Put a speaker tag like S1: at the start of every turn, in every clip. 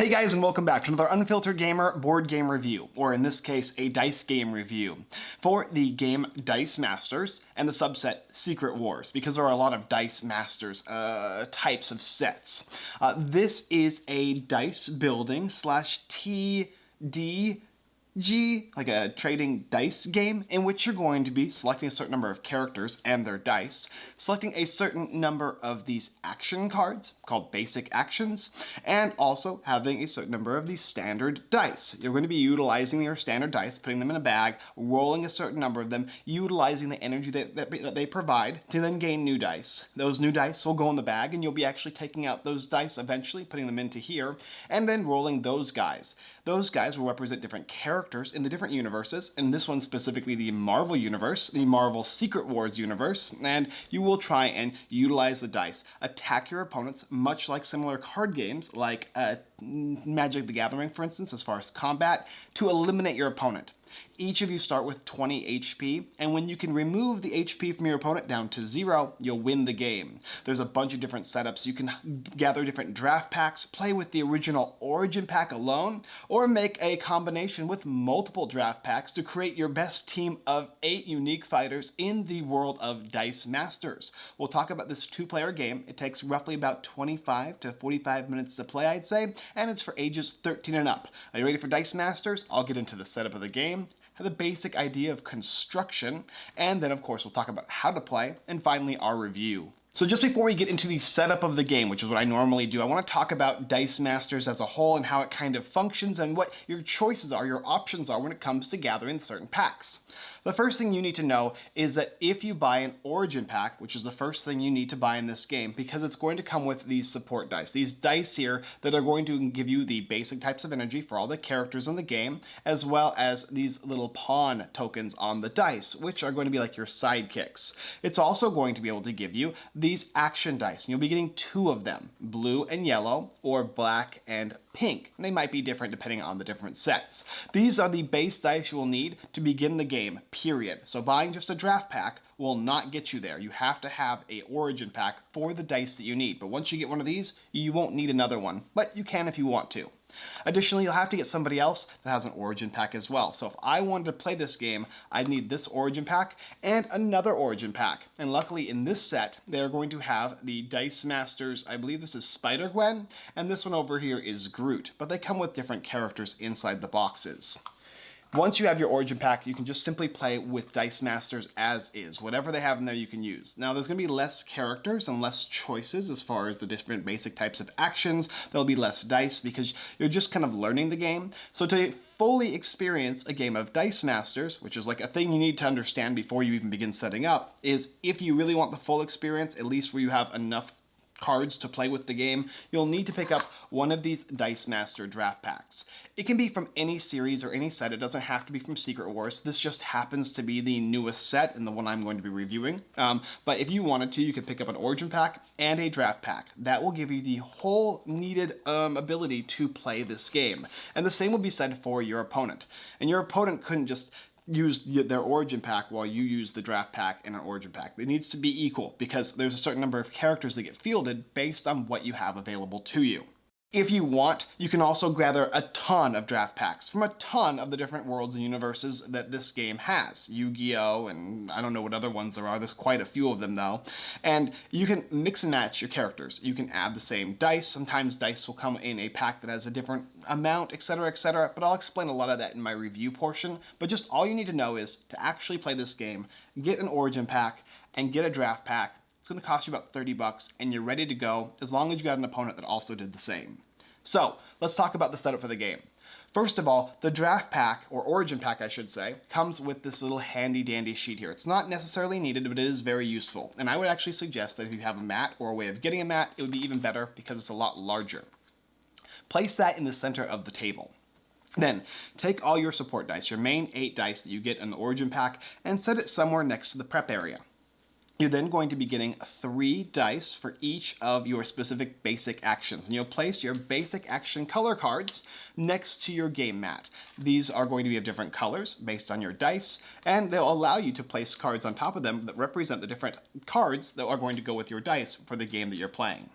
S1: Hey guys and welcome back to another Unfiltered Gamer board game review, or in this case, a dice game review for the game Dice Masters and the subset Secret Wars, because there are a lot of Dice Masters uh, types of sets. Uh, this is a dice building slash TD G, like a trading dice game, in which you're going to be selecting a certain number of characters and their dice, selecting a certain number of these action cards, called basic actions, and also having a certain number of these standard dice. You're going to be utilizing your standard dice, putting them in a bag, rolling a certain number of them, utilizing the energy that, that, that they provide to then gain new dice. Those new dice will go in the bag, and you'll be actually taking out those dice eventually, putting them into here, and then rolling those guys. Those guys will represent different characters in the different universes, and this one specifically the Marvel Universe, the Marvel Secret Wars universe, and you will try and utilize the dice. Attack your opponents, much like similar card games like uh, Magic the Gathering, for instance, as far as combat, to eliminate your opponent. Each of you start with 20 HP, and when you can remove the HP from your opponent down to zero, you'll win the game. There's a bunch of different setups. You can gather different draft packs, play with the original Origin pack alone, or make a combination with multiple draft packs to create your best team of eight unique fighters in the world of Dice Masters. We'll talk about this two-player game. It takes roughly about 25 to 45 minutes to play, I'd say, and it's for ages 13 and up. Are you ready for Dice Masters? I'll get into the setup of the game, the basic idea of construction, and then of course we'll talk about how to play, and finally our review. So just before we get into the setup of the game, which is what I normally do, I want to talk about Dice Masters as a whole and how it kind of functions and what your choices are, your options are when it comes to gathering certain packs. The first thing you need to know is that if you buy an Origin pack, which is the first thing you need to buy in this game, because it's going to come with these support dice. These dice here that are going to give you the basic types of energy for all the characters in the game, as well as these little pawn tokens on the dice, which are going to be like your sidekicks. It's also going to be able to give you these action dice, and you'll be getting two of them, blue and yellow, or black and pink. They might be different depending on the different sets. These are the base dice you will need to begin the game, period. So buying just a draft pack will not get you there. You have to have a origin pack for the dice that you need. But once you get one of these, you won't need another one. But you can if you want to. Additionally, you'll have to get somebody else that has an origin pack as well. So if I wanted to play this game, I'd need this origin pack and another origin pack. And luckily in this set, they're going to have the Dice Masters, I believe this is Spider-Gwen, and this one over here is Groot. But they come with different characters inside the boxes. Once you have your origin pack, you can just simply play with Dice Masters as is. Whatever they have in there you can use. Now there's going to be less characters and less choices as far as the different basic types of actions. There'll be less dice because you're just kind of learning the game. So to fully experience a game of Dice Masters, which is like a thing you need to understand before you even begin setting up, is if you really want the full experience, at least where you have enough cards to play with the game, you'll need to pick up one of these Dice Master draft packs. It can be from any series or any set, it doesn't have to be from Secret Wars. This just happens to be the newest set and the one I'm going to be reviewing. Um, but if you wanted to, you could pick up an Origin pack and a draft pack. That will give you the whole needed um, ability to play this game. And the same will be said for your opponent. And your opponent couldn't just use their origin pack while you use the draft pack and an origin pack. It needs to be equal because there's a certain number of characters that get fielded based on what you have available to you. If you want, you can also gather a ton of draft packs from a ton of the different worlds and universes that this game has. Yu-Gi-Oh! and I don't know what other ones there are, there's quite a few of them though. And you can mix and match your characters. You can add the same dice, sometimes dice will come in a pack that has a different amount, etc, etc, but I'll explain a lot of that in my review portion. But just all you need to know is to actually play this game, get an origin pack, and get a draft pack, going to cost you about 30 bucks and you're ready to go as long as you got an opponent that also did the same. So let's talk about the setup for the game. First of all, the draft pack, or origin pack I should say, comes with this little handy dandy sheet here. It's not necessarily needed, but it is very useful. And I would actually suggest that if you have a mat or a way of getting a mat, it would be even better because it's a lot larger. Place that in the center of the table. Then, take all your support dice, your main 8 dice that you get in the origin pack, and set it somewhere next to the prep area. You're then going to be getting three dice for each of your specific basic actions. And you'll place your basic action color cards next to your game mat. These are going to be of different colors based on your dice, and they'll allow you to place cards on top of them that represent the different cards that are going to go with your dice for the game that you're playing.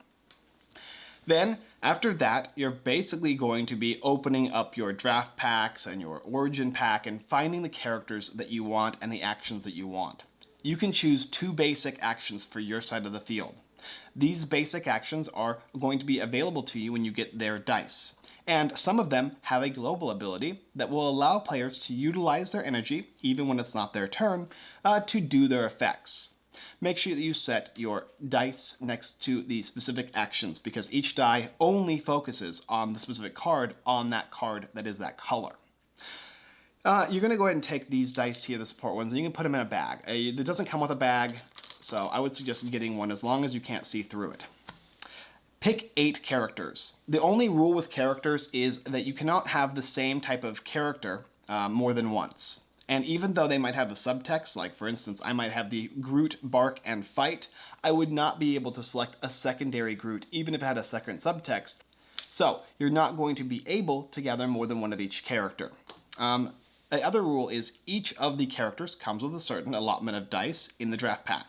S1: Then, after that, you're basically going to be opening up your draft packs and your origin pack and finding the characters that you want and the actions that you want. You can choose two basic actions for your side of the field. These basic actions are going to be available to you when you get their dice. And some of them have a global ability that will allow players to utilize their energy, even when it's not their turn, uh, to do their effects make sure that you set your dice next to the specific actions because each die only focuses on the specific card on that card that is that color. Uh, you're going to go ahead and take these dice here, the support ones, and you can put them in a bag. Uh, it doesn't come with a bag, so I would suggest getting one as long as you can't see through it. Pick eight characters. The only rule with characters is that you cannot have the same type of character uh, more than once. And even though they might have a subtext, like for instance, I might have the Groot bark and fight, I would not be able to select a secondary Groot, even if it had a second subtext. So you're not going to be able to gather more than one of each character. Um, the other rule is each of the characters comes with a certain allotment of dice in the draft pack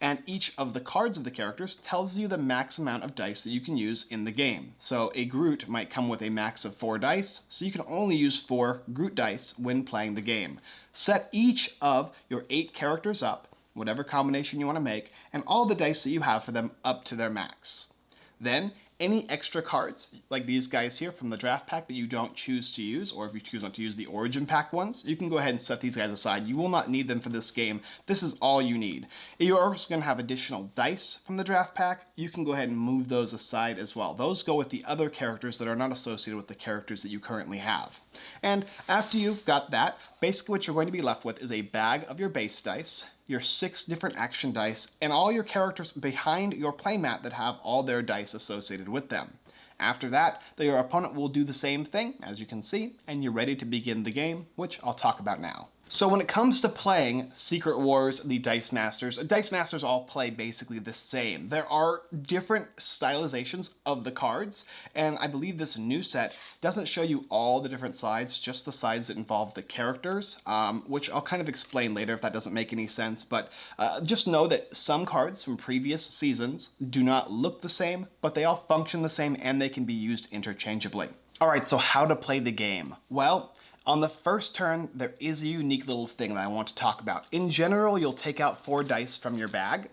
S1: and each of the cards of the characters tells you the max amount of dice that you can use in the game. So a Groot might come with a max of four dice, so you can only use four Groot dice when playing the game. Set each of your eight characters up, whatever combination you want to make, and all the dice that you have for them up to their max. Then any extra cards, like these guys here from the draft pack that you don't choose to use, or if you choose not to use the origin pack ones, you can go ahead and set these guys aside. You will not need them for this game. This is all you need. You're also going to have additional dice from the draft pack, you can go ahead and move those aside as well. Those go with the other characters that are not associated with the characters that you currently have. And after you've got that, basically what you're going to be left with is a bag of your base dice, your six different action dice, and all your characters behind your playmat that have all their dice associated with them. After that, your opponent will do the same thing, as you can see, and you're ready to begin the game, which I'll talk about now. So when it comes to playing Secret Wars, the Dice Masters, Dice Masters all play basically the same. There are different stylizations of the cards, and I believe this new set doesn't show you all the different sides, just the sides that involve the characters, um, which I'll kind of explain later if that doesn't make any sense, but uh, just know that some cards from previous seasons do not look the same, but they all function the same and they can be used interchangeably. Alright, so how to play the game? Well, on the first turn, there is a unique little thing that I want to talk about. In general, you'll take out four dice from your bag,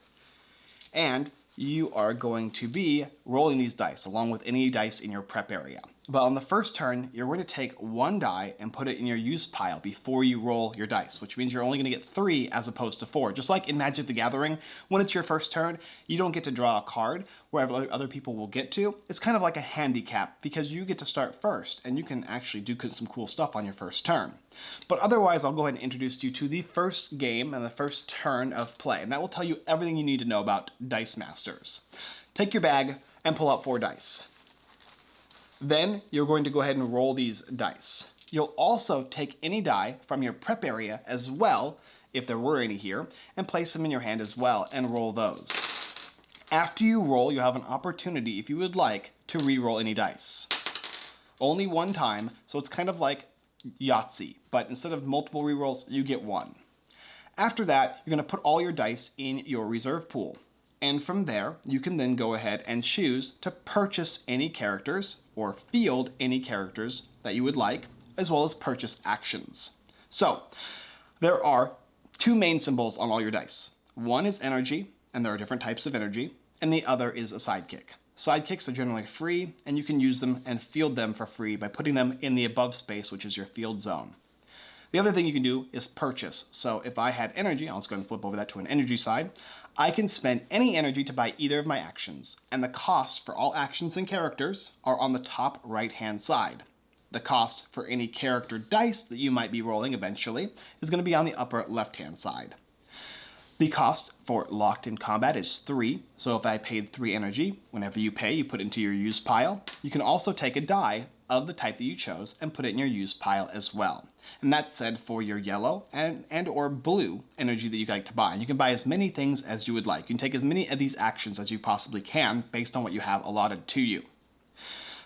S1: and you are going to be rolling these dice along with any dice in your prep area. But on the first turn, you're going to take one die and put it in your use pile before you roll your dice, which means you're only going to get three as opposed to four. Just like in Magic the Gathering, when it's your first turn, you don't get to draw a card where other people will get to. It's kind of like a handicap because you get to start first and you can actually do some cool stuff on your first turn. But otherwise, I'll go ahead and introduce you to the first game and the first turn of play, and that will tell you everything you need to know about Dice Masters. Take your bag and pull out four dice. Then you're going to go ahead and roll these dice. You'll also take any die from your prep area as well, if there were any here, and place them in your hand as well and roll those. After you roll, you have an opportunity, if you would like, to re-roll any dice. Only one time, so it's kind of like Yahtzee, but instead of multiple re-rolls, you get one. After that, you're going to put all your dice in your reserve pool. And from there, you can then go ahead and choose to purchase any characters or field any characters that you would like, as well as purchase actions. So there are two main symbols on all your dice. One is energy, and there are different types of energy, and the other is a sidekick. Sidekicks are generally free, and you can use them and field them for free by putting them in the above space, which is your field zone. The other thing you can do is purchase. So if I had energy, I'll just go and flip over that to an energy side. I can spend any energy to buy either of my actions, and the cost for all actions and characters are on the top right-hand side. The cost for any character dice that you might be rolling eventually is going to be on the upper left-hand side. The cost for locked in combat is 3, so if I paid 3 energy, whenever you pay, you put into your use pile. You can also take a die of the type that you chose and put it in your use pile as well. And that's said for your yellow and, and or blue energy that you like to buy. You can buy as many things as you would like. You can take as many of these actions as you possibly can based on what you have allotted to you.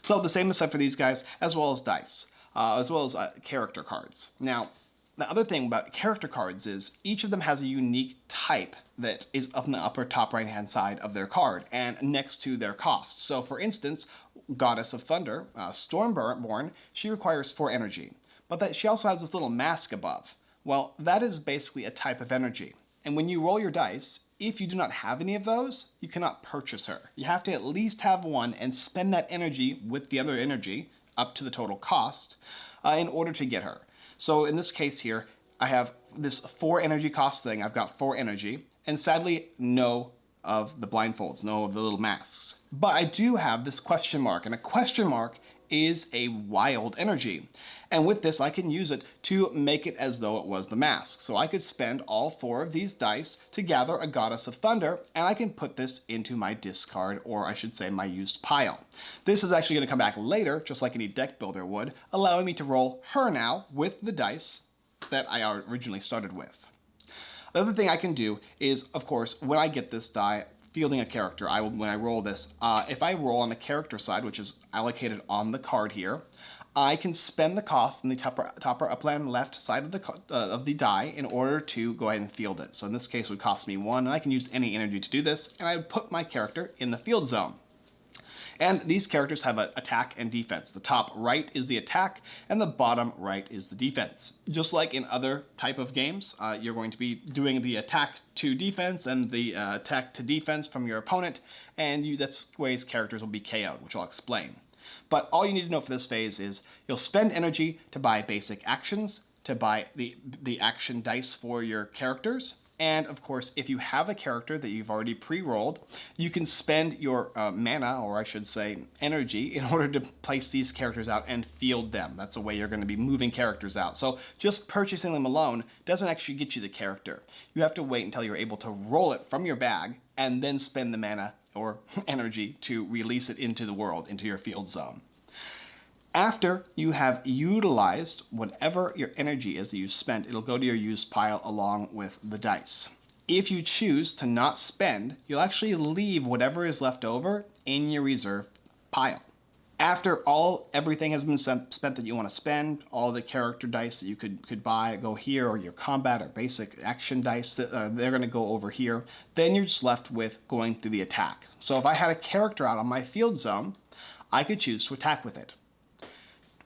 S1: So the same is said for these guys, as well as dice, uh, as well as uh, character cards. Now, the other thing about character cards is each of them has a unique type that is up in the upper top right hand side of their card and next to their cost. So for instance, Goddess of Thunder, uh, Stormborn, she requires 4 energy, but that she also has this little mask above. Well, that is basically a type of energy. And when you roll your dice, if you do not have any of those, you cannot purchase her. You have to at least have one and spend that energy with the other energy up to the total cost uh, in order to get her. So in this case here, I have this four energy cost thing. I've got four energy and sadly no of the blindfolds, no of the little masks. But I do have this question mark and a question mark is a wild energy. And with this, I can use it to make it as though it was the mask. So I could spend all four of these dice to gather a Goddess of Thunder, and I can put this into my discard, or I should say my used pile. This is actually gonna come back later, just like any deck builder would, allowing me to roll her now with the dice that I originally started with. The other thing I can do is, of course, when I get this die, fielding a character, I will, when I roll this, uh, if I roll on the character side, which is allocated on the card here, I can spend the cost in the top, top upland left side of the, uh, of the die in order to go ahead and field it. So in this case it would cost me one, and I can use any energy to do this, and I would put my character in the field zone. And these characters have an attack and defense. The top right is the attack and the bottom right is the defense. Just like in other type of games, uh, you're going to be doing the attack to defense and the uh, attack to defense from your opponent, and you, that's ways characters will be KO'd, which I'll explain. But all you need to know for this phase is you'll spend energy to buy basic actions, to buy the, the action dice for your characters, and of course, if you have a character that you've already pre-rolled, you can spend your uh, mana, or I should say energy, in order to place these characters out and field them. That's a way you're going to be moving characters out. So just purchasing them alone doesn't actually get you the character. You have to wait until you're able to roll it from your bag and then spend the mana or energy to release it into the world, into your field zone. After you have utilized whatever your energy is that you spent, it'll go to your used pile along with the dice. If you choose to not spend, you'll actually leave whatever is left over in your reserve pile. After all, everything has been spent that you want to spend, all the character dice that you could, could buy go here, or your combat or basic action dice, that, uh, they're going to go over here. Then you're just left with going through the attack. So if I had a character out on my field zone, I could choose to attack with it.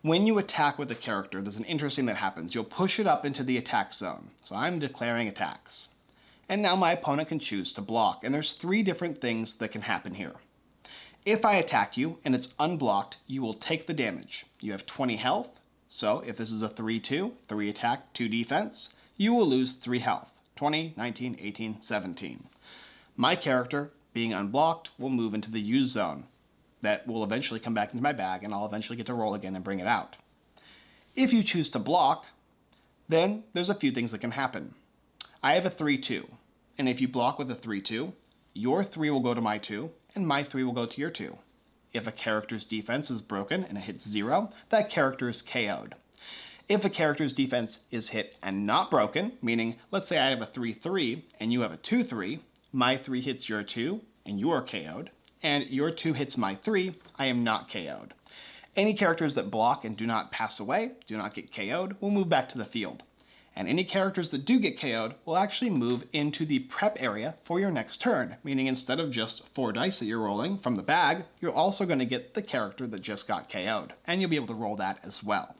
S1: When you attack with a character, there's an interesting that happens. You'll push it up into the attack zone. So I'm declaring attacks. And now my opponent can choose to block. And there's three different things that can happen here. If I attack you and it's unblocked, you will take the damage. You have 20 health. So if this is a 3-2, 3 attack, 2 defense, you will lose 3 health. 20, 19, 18, 17. My character, being unblocked, will move into the use zone that will eventually come back into my bag and I'll eventually get to roll again and bring it out. If you choose to block, then there's a few things that can happen. I have a 3-2, and if you block with a 3-2, your 3 will go to my 2, and my 3 will go to your 2. If a character's defense is broken and it hits 0, that character is KO'd. If a character's defense is hit and not broken, meaning let's say I have a 3-3 and you have a 2-3, my 3 hits your 2 and you are KO'd, and your 2 hits my 3, I am not KO'd. Any characters that block and do not pass away, do not get KO'd, will move back to the field. And any characters that do get KO'd will actually move into the prep area for your next turn, meaning instead of just 4 dice that you're rolling from the bag, you're also going to get the character that just got KO'd, and you'll be able to roll that as well.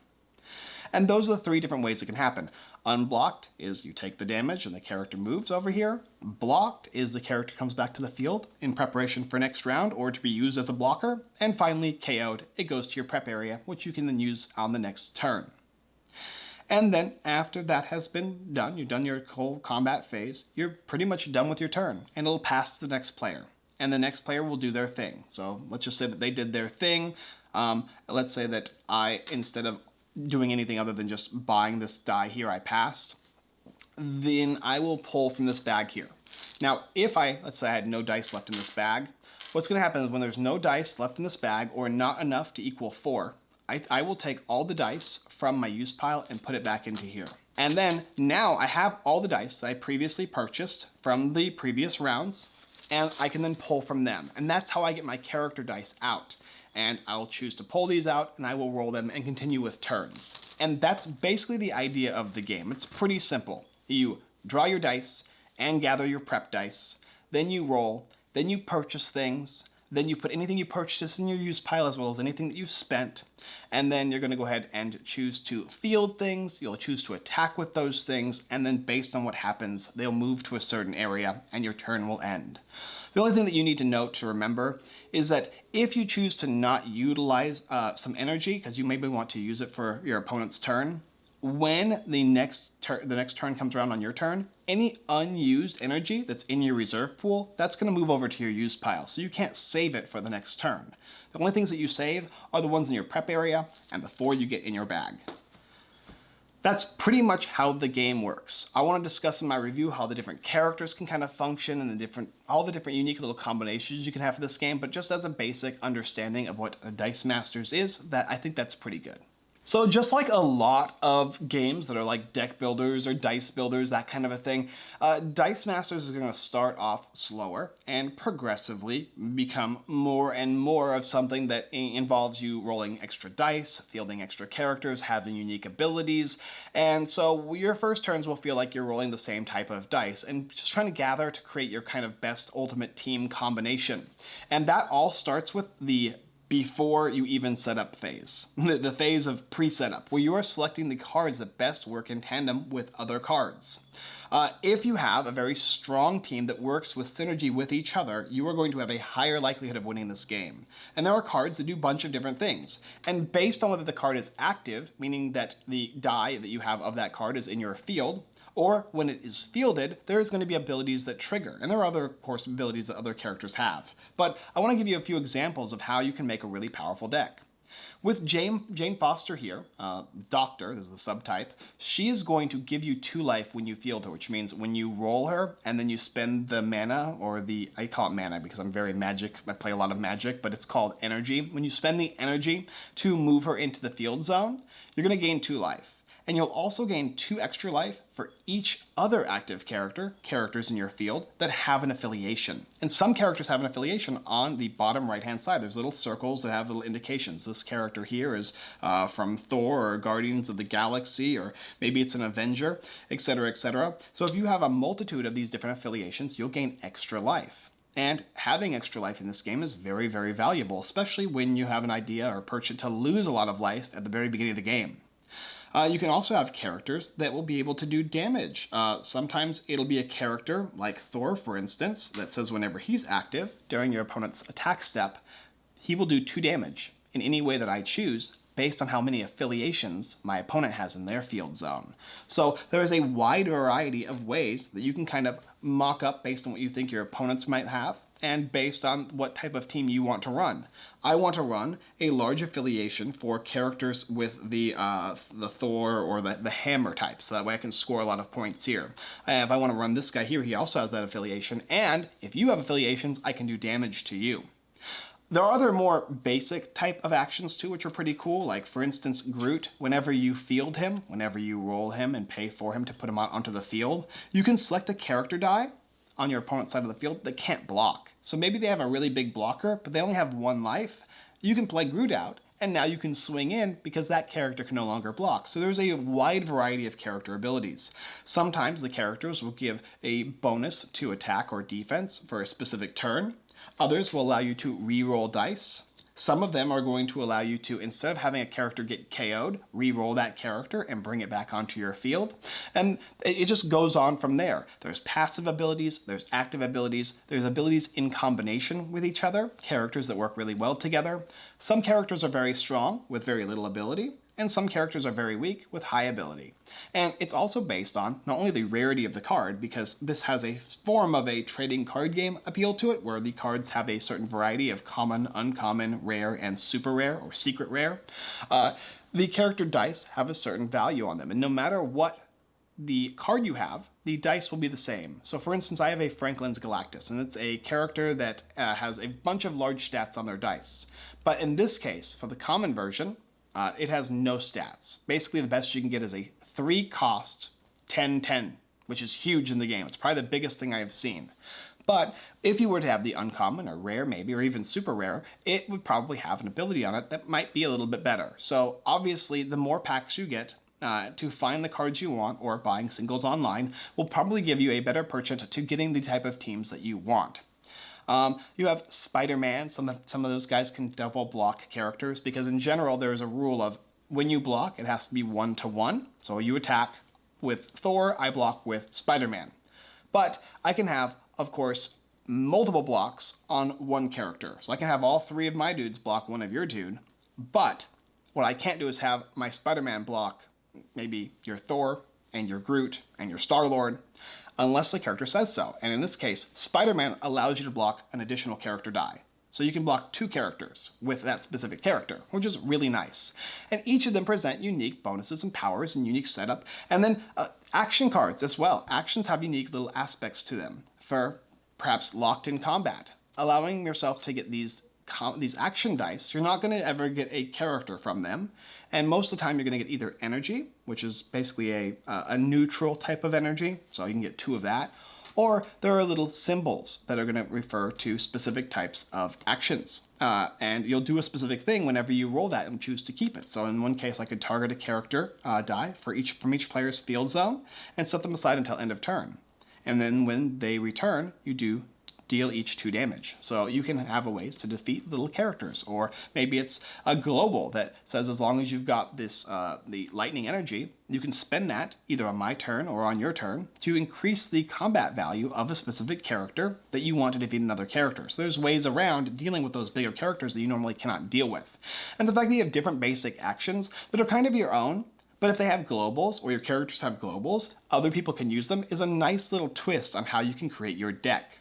S1: And those are the three different ways it can happen. Unblocked is you take the damage and the character moves over here. Blocked is the character comes back to the field in preparation for next round or to be used as a blocker. And finally, KO'd, it goes to your prep area, which you can then use on the next turn. And then after that has been done, you've done your whole combat phase, you're pretty much done with your turn and it'll pass to the next player. And the next player will do their thing. So let's just say that they did their thing. Um, let's say that I, instead of doing anything other than just buying this die here I passed, then I will pull from this bag here. Now, if I, let's say I had no dice left in this bag, what's gonna happen is when there's no dice left in this bag or not enough to equal four, I, I will take all the dice from my use pile and put it back into here. And then now I have all the dice that I previously purchased from the previous rounds and I can then pull from them. And that's how I get my character dice out and I'll choose to pull these out and I will roll them and continue with turns. And that's basically the idea of the game. It's pretty simple. You draw your dice and gather your prep dice. Then you roll, then you purchase things, then you put anything you purchased in your use pile as well as anything that you've spent. And then you're going to go ahead and choose to field things. You'll choose to attack with those things. And then based on what happens, they'll move to a certain area and your turn will end. The only thing that you need to note to remember is that if you choose to not utilize uh, some energy, because you maybe want to use it for your opponent's turn, when the next the next turn comes around on your turn, any unused energy that's in your reserve pool, that's going to move over to your use pile. So you can't save it for the next turn. The only things that you save are the ones in your prep area and the four you get in your bag. That's pretty much how the game works. I want to discuss in my review how the different characters can kind of function and the different, all the different unique little combinations you can have for this game, but just as a basic understanding of what a Dice Masters is, that I think that's pretty good. So just like a lot of games that are like deck builders or dice builders, that kind of a thing, uh, Dice Masters is going to start off slower and progressively become more and more of something that involves you rolling extra dice, fielding extra characters, having unique abilities, and so your first turns will feel like you're rolling the same type of dice and just trying to gather to create your kind of best ultimate team combination. And that all starts with the before you even set up phase, the phase of pre-setup, where you are selecting the cards that best work in tandem with other cards. Uh, if you have a very strong team that works with synergy with each other, you are going to have a higher likelihood of winning this game. And there are cards that do a bunch of different things. And based on whether the card is active, meaning that the die that you have of that card is in your field, or when it is fielded, there's going to be abilities that trigger. And there are other, of course, abilities that other characters have. But I want to give you a few examples of how you can make a really powerful deck. With Jane, Jane Foster here, uh, Doctor, this is the subtype, she is going to give you two life when you field her, which means when you roll her and then you spend the mana, or the, I call it mana because I'm very magic, I play a lot of magic, but it's called energy. When you spend the energy to move her into the field zone, you're going to gain two life and you'll also gain two extra life for each other active character, characters in your field, that have an affiliation. And some characters have an affiliation on the bottom right-hand side. There's little circles that have little indications. This character here is uh, from Thor or Guardians of the Galaxy, or maybe it's an Avenger, etc., etc. So if you have a multitude of these different affiliations, you'll gain extra life. And having extra life in this game is very, very valuable, especially when you have an idea or perch to lose a lot of life at the very beginning of the game. Uh, you can also have characters that will be able to do damage. Uh, sometimes it'll be a character, like Thor for instance, that says whenever he's active during your opponent's attack step, he will do 2 damage in any way that I choose based on how many affiliations my opponent has in their field zone. So there is a wide variety of ways that you can kind of mock up based on what you think your opponents might have and based on what type of team you want to run. I want to run a large affiliation for characters with the uh, the Thor or the, the Hammer type, so that way I can score a lot of points here. Uh, if I want to run this guy here, he also has that affiliation, and if you have affiliations, I can do damage to you. There are other more basic type of actions too, which are pretty cool. Like for instance, Groot, whenever you field him, whenever you roll him and pay for him to put him out onto the field, you can select a character die on your opponent's side of the field that can't block. So maybe they have a really big blocker, but they only have one life. You can play Groot out, and now you can swing in because that character can no longer block. So there's a wide variety of character abilities. Sometimes the characters will give a bonus to attack or defense for a specific turn. Others will allow you to re-roll dice. Some of them are going to allow you to, instead of having a character get KO'd, re-roll that character and bring it back onto your field. And it just goes on from there. There's passive abilities, there's active abilities, there's abilities in combination with each other, characters that work really well together. Some characters are very strong with very little ability, and some characters are very weak with high ability. And it's also based on not only the rarity of the card, because this has a form of a trading card game appeal to it, where the cards have a certain variety of common, uncommon, rare, and super rare, or secret rare. Uh, the character dice have a certain value on them, and no matter what the card you have, the dice will be the same. So for instance, I have a Franklin's Galactus, and it's a character that uh, has a bunch of large stats on their dice. But in this case, for the common version, uh, it has no stats. Basically, the best you can get is a 3 cost 10-10, which is huge in the game. It's probably the biggest thing I have seen. But if you were to have the uncommon or rare maybe, or even super rare, it would probably have an ability on it that might be a little bit better. So obviously, the more packs you get, uh, to find the cards you want or buying singles online will probably give you a better purchase to getting the type of teams that you want. Um, you have Spider-Man. Some of, some of those guys can double block characters because in general there's a rule of when you block, it has to be one to one. So you attack with Thor, I block with Spider-Man. But I can have, of course, multiple blocks on one character. So I can have all three of my dudes block one of your dude, but what I can't do is have my Spider-Man block maybe your Thor and your Groot and your Star-Lord unless the character says so. And in this case, Spider-Man allows you to block an additional character die. So you can block two characters with that specific character, which is really nice. And each of them present unique bonuses and powers and unique setup. And then uh, action cards as well. Actions have unique little aspects to them for perhaps locked in combat, allowing yourself to get these these action dice, you're not going to ever get a character from them. And most of the time you're going to get either energy, which is basically a, uh, a neutral type of energy, so you can get two of that, or there are little symbols that are going to refer to specific types of actions. Uh, and you'll do a specific thing whenever you roll that and choose to keep it. So in one case, I could target a character uh, die for each from each player's field zone and set them aside until end of turn. And then when they return, you do deal each two damage. So you can have ways to defeat little characters, or maybe it's a global that says as long as you've got this uh, the lightning energy, you can spend that either on my turn or on your turn to increase the combat value of a specific character that you want to defeat another character. So there's ways around dealing with those bigger characters that you normally cannot deal with. And the fact that you have different basic actions that are kind of your own, but if they have globals or your characters have globals, other people can use them is a nice little twist on how you can create your deck.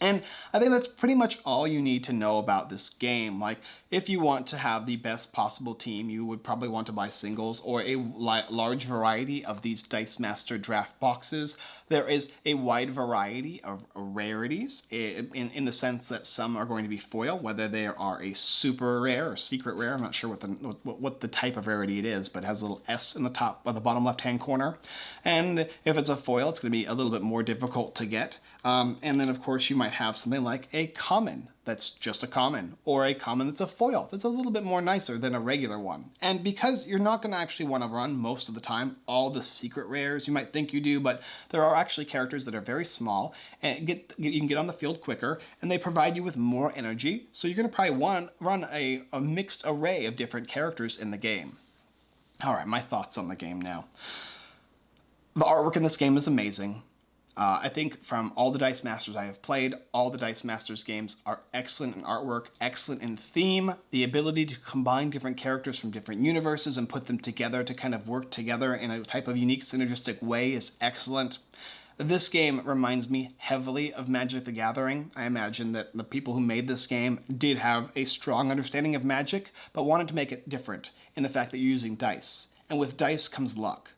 S1: And I think that's pretty much all you need to know about this game. Like, if you want to have the best possible team, you would probably want to buy singles or a large variety of these Dice Master draft boxes. There is a wide variety of rarities in, in the sense that some are going to be foil, whether they are a super rare or secret rare. I'm not sure what the, what, what the type of rarity it is, but it has a little S in the top or the bottom left-hand corner. And if it's a foil, it's going to be a little bit more difficult to get. Um, and then, of course, you might have something like a common that's just a common, or a common that's a foil that's a little bit more nicer than a regular one. And because you're not going to actually want to run most of the time all the secret rares, you might think you do, but there are actually characters that are very small and get you can get on the field quicker, and they provide you with more energy. So you're going to probably want run a, a mixed array of different characters in the game. All right, my thoughts on the game now. The artwork in this game is amazing. Uh, I think from all the Dice Masters I have played, all the Dice Masters games are excellent in artwork, excellent in theme. The ability to combine different characters from different universes and put them together to kind of work together in a type of unique synergistic way is excellent. This game reminds me heavily of Magic the Gathering. I imagine that the people who made this game did have a strong understanding of magic, but wanted to make it different in the fact that you're using dice. And with dice comes luck.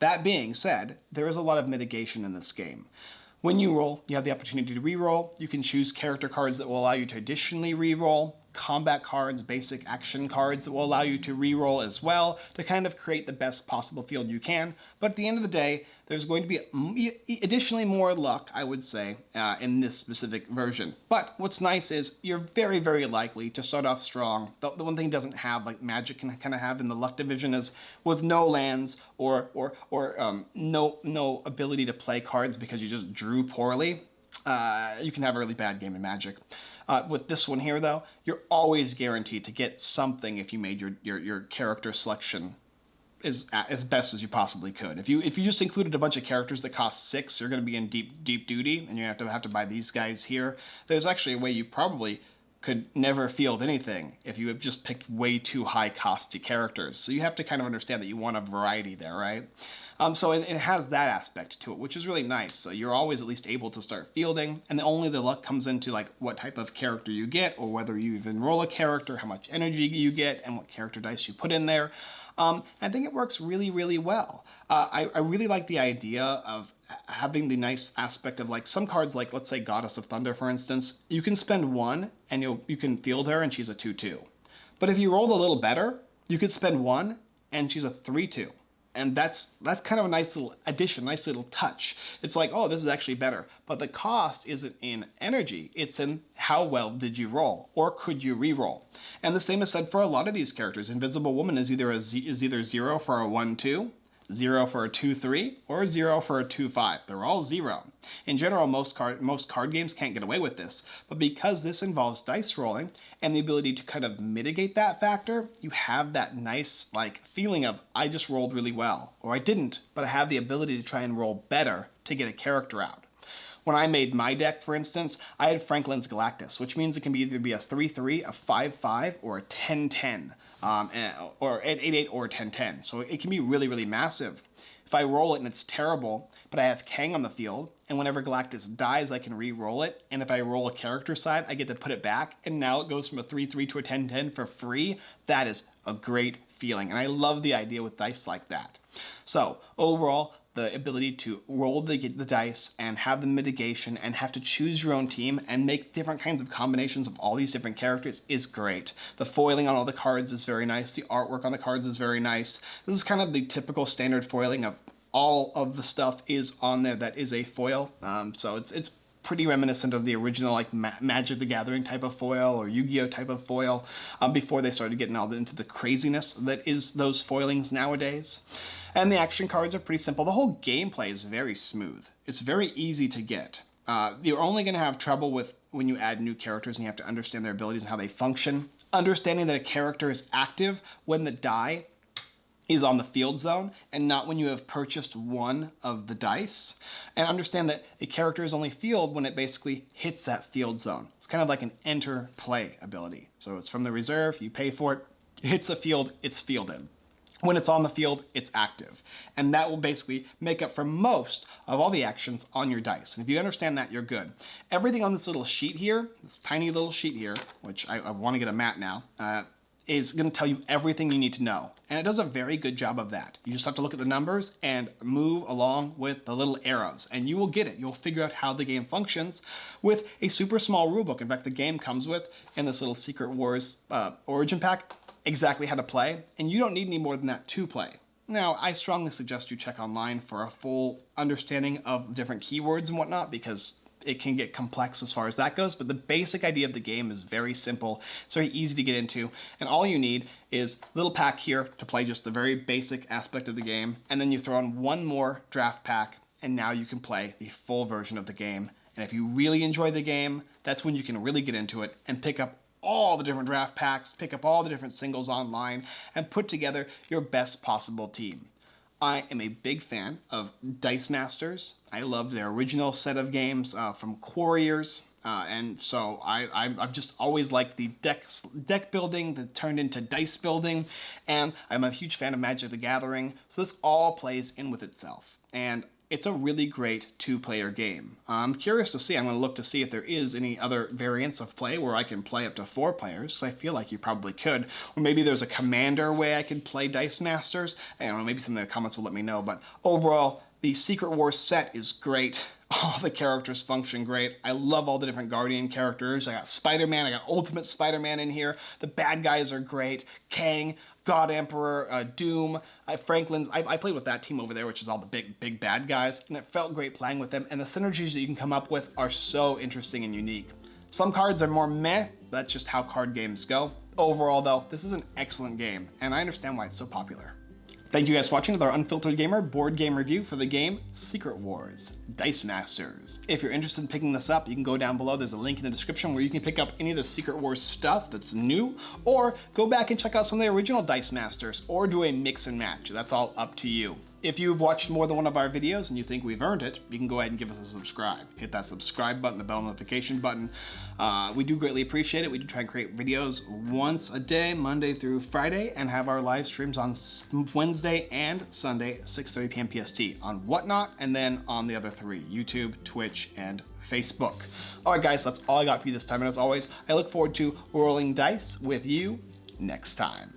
S1: That being said, there is a lot of mitigation in this game. When you roll, you have the opportunity to re-roll. You can choose character cards that will allow you to additionally re-roll combat cards, basic action cards that will allow you to re-roll as well to kind of create the best possible field you can. But at the end of the day, there's going to be additionally more luck, I would say, uh, in this specific version. But what's nice is you're very, very likely to start off strong. The, the one thing it doesn't have, like Magic can kind of have in the luck division is with no lands or, or, or um, no, no ability to play cards because you just drew poorly, uh, you can have a really bad game in Magic. Uh, with this one here, though, you're always guaranteed to get something if you made your, your, your character selection as, as best as you possibly could. If you if you just included a bunch of characters that cost six, you're going to be in deep deep duty, and you have to have to buy these guys here. There's actually a way you probably could never field anything if you have just picked way too high costy characters. So you have to kind of understand that you want a variety there, right? Um, so it, it, has that aspect to it, which is really nice. So you're always at least able to start fielding, and only the luck comes into like what type of character you get, or whether you even roll a character, how much energy you get, and what character dice you put in there. Um, I think it works really, really well. Uh, I, I really like the idea of having the nice aspect of like some cards like let's say Goddess of Thunder for instance, you can spend one and you you can field her and she's a 2-2. But if you rolled a little better, you could spend one and she's a 3-2. And that's that's kind of a nice little addition, nice little touch. It's like, oh, this is actually better. But the cost isn't in energy, it's in how well did you roll, or could you re-roll? And the same is said for a lot of these characters. Invisible Woman is either a Z, is either zero for a one two, zero for a 2-3, or zero for a 2-5. They're all zero. In general, most card, most card games can't get away with this, but because this involves dice rolling and the ability to kind of mitigate that factor, you have that nice like feeling of, I just rolled really well, or I didn't, but I have the ability to try and roll better to get a character out. When I made my deck, for instance, I had Franklin's Galactus, which means it can be either be a 3-3, a 5-5, or a 10-10 um, or at 8-8 or 10-10. So it can be really, really massive. If I roll it and it's terrible, but I have Kang on the field, and whenever Galactus dies, I can re-roll it, and if I roll a character side, I get to put it back, and now it goes from a 3-3 to a 10-10 for free. That is a great feeling, and I love the idea with dice like that. So overall, the ability to roll the, the dice and have the mitigation and have to choose your own team and make different kinds of combinations of all these different characters is great. The foiling on all the cards is very nice. The artwork on the cards is very nice. This is kind of the typical standard foiling of all of the stuff is on there that is a foil. Um, so it's, it's pretty reminiscent of the original like Ma Magic the Gathering type of foil or Yu-Gi-Oh type of foil um, before they started getting all into the craziness that is those foilings nowadays. And the action cards are pretty simple. The whole gameplay is very smooth. It's very easy to get. Uh, you're only going to have trouble with when you add new characters and you have to understand their abilities and how they function. Understanding that a character is active when the die is on the field zone and not when you have purchased one of the dice. And understand that a character is only field when it basically hits that field zone. It's kind of like an enter play ability. So it's from the reserve, you pay for it, it hits the field, it's fielded. When it's on the field, it's active. And that will basically make up for most of all the actions on your dice. And if you understand that, you're good. Everything on this little sheet here, this tiny little sheet here, which I, I want to get a mat now, uh, is going to tell you everything you need to know. And it does a very good job of that. You just have to look at the numbers and move along with the little arrows and you will get it. You'll figure out how the game functions with a super small rulebook. In fact, the game comes with in this little Secret Wars uh, origin pack exactly how to play, and you don't need any more than that to play. Now, I strongly suggest you check online for a full understanding of different keywords and whatnot because it can get complex as far as that goes, but the basic idea of the game is very simple. It's very easy to get into, and all you need is little pack here to play just the very basic aspect of the game, and then you throw in one more draft pack, and now you can play the full version of the game. And if you really enjoy the game, that's when you can really get into it and pick up all the different draft packs, pick up all the different singles online, and put together your best possible team. I am a big fan of Dice Masters. I love their original set of games uh, from Quarriors. Uh, and so I, have just always liked the deck, deck building that turned into dice building. And I'm a huge fan of Magic the Gathering. So this all plays in with itself. And it's a really great two-player game. I'm curious to see, I'm going to look to see if there is any other variants of play where I can play up to four players, I feel like you probably could. Or maybe there's a commander way I could play Dice Masters. I don't know, maybe some of the comments will let me know, but overall, the Secret Wars set is great. All the characters function great. I love all the different Guardian characters. I got Spider-Man, I got Ultimate Spider-Man in here. The bad guys are great. Kang, God Emperor, uh, Doom, uh, Franklin's. I, I, played with that team over there, which is all the big, big bad guys, and it felt great playing with them. And the synergies that you can come up with are so interesting and unique. Some cards are more meh, that's just how card games go. Overall though, this is an excellent game, and I understand why it's so popular. Thank you guys for watching our Unfiltered Gamer board game review for the game Secret Wars Dice Masters. If you're interested in picking this up, you can go down below. There's a link in the description where you can pick up any of the Secret Wars stuff that's new, or go back and check out some of the original Dice Masters, or do a mix and match. That's all up to you. If you've watched more than one of our videos and you think we've earned it, you can go ahead and give us a subscribe. Hit that subscribe button, the bell notification button. Uh, we do greatly appreciate it. We do try and create videos once a day, Monday through Friday, and have our live streams on Wednesday and Sunday, 6.30 p.m. PST on Whatnot, and then on the other three, YouTube, Twitch, and Facebook. All right, guys, that's all I got for you this time. And as always, I look forward to rolling dice with you next time.